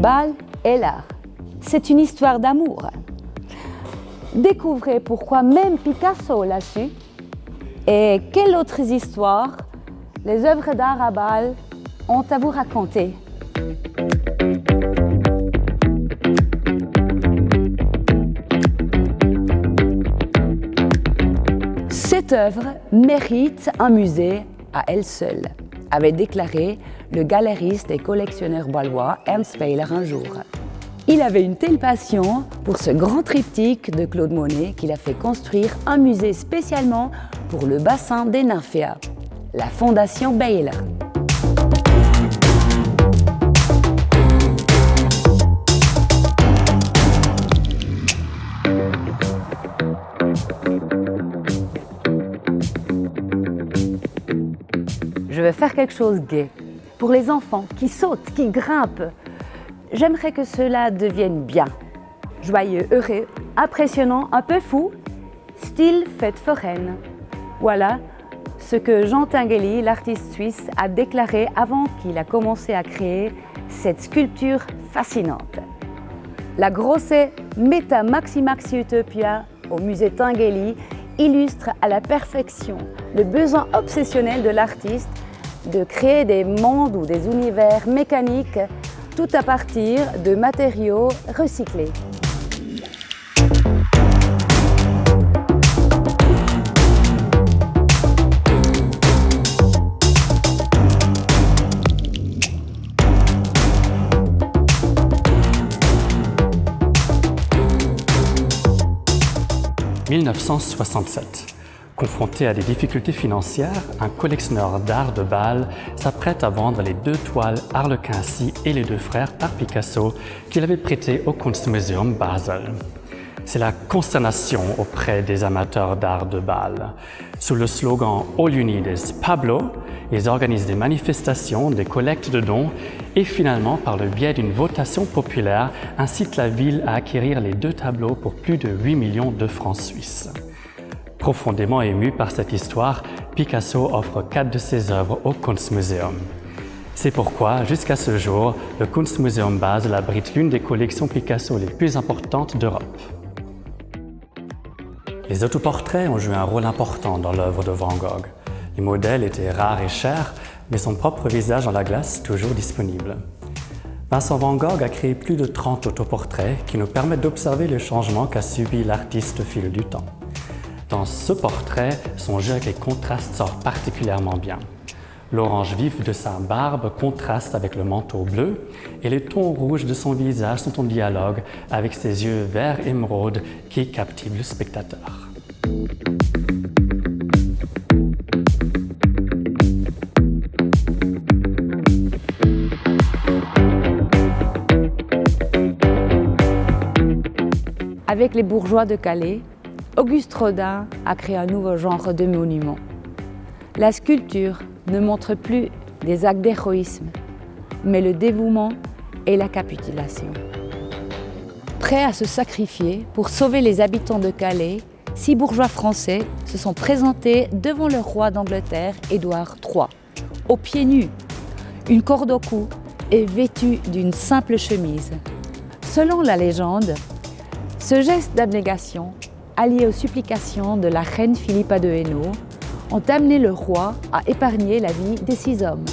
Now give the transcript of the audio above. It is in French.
Bâle et l'art. C'est une histoire d'amour. Découvrez pourquoi même Picasso l'a su et quelles autres histoires les œuvres d'art à Bâle ont à vous raconter. Cette œuvre mérite un musée à elle seule, avait déclaré le galériste et collectionneur balois Ernst Peiler un jour. Il avait une telle passion pour ce grand triptyque de Claude Monet qu'il a fait construire un musée spécialement pour le bassin des nymphéas, la Fondation Baylor. Je vais faire quelque chose gai. Pour les enfants qui sautent, qui grimpent, j'aimerais que cela devienne bien. Joyeux, heureux, impressionnant, un peu fou, style fête foraine. Voilà ce que Jean Tinguely, l'artiste suisse, a déclaré avant qu'il a commencé à créer cette sculpture fascinante. La grosse Meta Maxi Maxi Utopia au musée Tinguely illustre à la perfection le besoin obsessionnel de l'artiste de créer des mondes ou des univers mécaniques tout à partir de matériaux recyclés. « 1967. Confronté à des difficultés financières, un collectionneur d'art de Bâle s'apprête à vendre les deux toiles Harlequincy et les deux frères par Picasso qu'il avait prêtées au Kunstmuseum Basel. C'est la consternation auprès des amateurs d'art de Bâle. Sous le slogan All You Need is Pablo, ils organisent des manifestations, des collectes de dons et finalement, par le biais d'une votation populaire, incitent la ville à acquérir les deux tableaux pour plus de 8 millions de francs suisses. Profondément ému par cette histoire, Picasso offre quatre de ses œuvres au Kunstmuseum. C'est pourquoi, jusqu'à ce jour, le Kunstmuseum Basel abrite l'une des collections Picasso les plus importantes d'Europe. Les autoportraits ont joué un rôle important dans l'œuvre de Van Gogh. Les modèles étaient rares et chers, mais son propre visage en la glace toujours disponible. Vincent Van Gogh a créé plus de 30 autoportraits qui nous permettent d'observer les changements qu'a subi l'artiste au fil du temps. Dans ce portrait, son jeu avec les contrastes sort particulièrement bien. L'orange vif de sa barbe contraste avec le manteau bleu et les tons rouges de son visage sont en dialogue avec ses yeux vert émeraude qui captivent le spectateur. Avec les bourgeois de Calais, Auguste Rodin a créé un nouveau genre de monument. La sculpture ne montre plus des actes d'héroïsme, mais le dévouement et la capitulation. Prêts à se sacrifier pour sauver les habitants de Calais, six bourgeois français se sont présentés devant le roi d'Angleterre, Édouard III, aux pieds nus, une corde au cou et vêtus d'une simple chemise. Selon la légende, ce geste d'abnégation alliés aux supplications de la reine Philippa de Hainaut, ont amené le roi à épargner la vie des six hommes.